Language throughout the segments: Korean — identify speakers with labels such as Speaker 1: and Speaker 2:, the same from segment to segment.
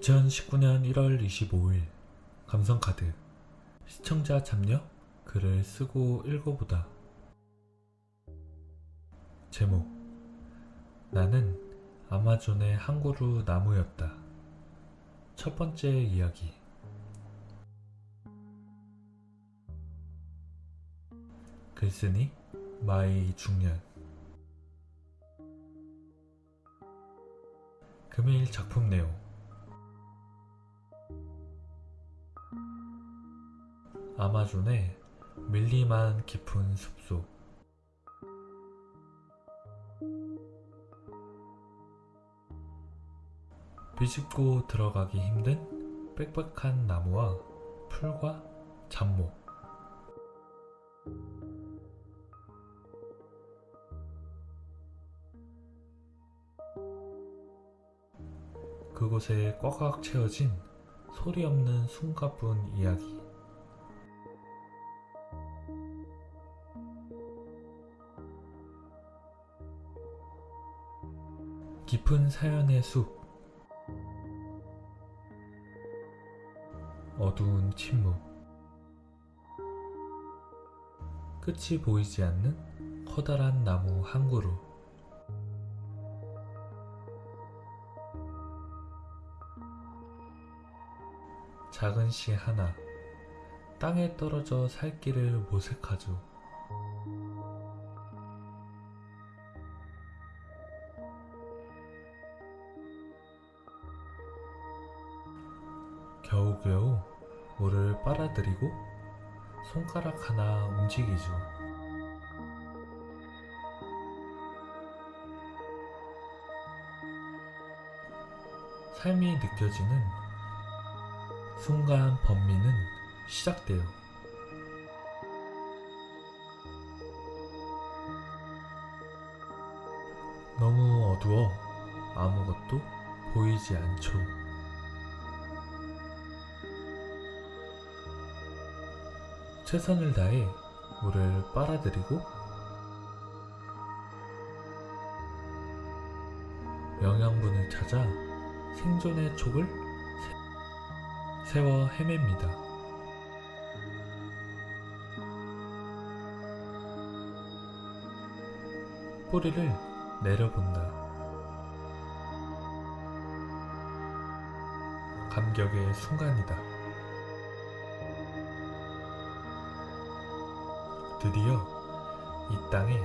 Speaker 1: 2019년 1월 25일 감성카드 시청자 참여 글을 쓰고 읽어보다. 제목. 나는 아마존의 한 그루 나무였다. 첫 번째 이야기. 글쓰니 마이 중년. 금일 작품 내용 아마존의 밀림한 깊은 숲속. 비집고 들어가기 힘든 빽빽한 나무와 풀과 잡목 그곳에 꽉꽉 채워진 소리 없는 숨가쁜 이야기 깊은 사연의 숲. 어두운 침묵. 끝이 보이지 않는 커다란 나무 한 그루. 작은 씨 하나. 땅에 떨어져 살 길을 모색하죠 겨우겨우 물을 빨아들이고 손가락 하나 움직이죠. 삶이 느껴지는 순간 범미는 시작돼요. 너무 어두워 아무것도 보이지 않죠. 최선을 다해 물을 빨아들이고 영양분을 찾아 생존의 촉을 세- 세워 헤맵니다. 뿌리를 내려본다. 감격의 순간이다. 드디어 이 땅에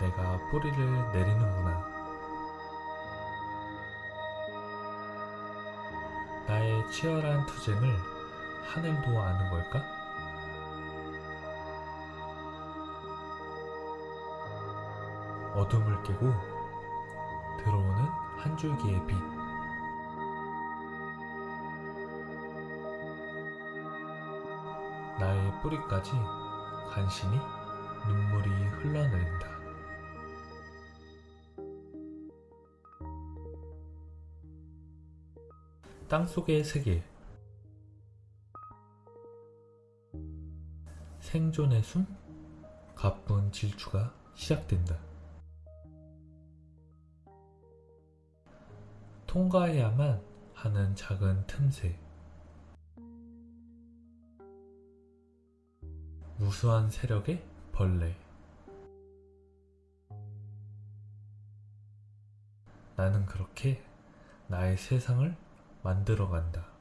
Speaker 1: 내가 뿌리를 내리는구나. 나의 치열한 투쟁을 하늘도 아는 걸까? 어둠을 깨고 들어오는 한 줄기의 빛. 나의 뿌리까지 간신히 눈물이 흘러내린다. 땅속의 세계 생존의 숨 가쁜 질주가 시작된다. 통과해야만 하는 작은 틈새 무수한 세력의 벌레 나는 그렇게 나의 세상을 만들어간다.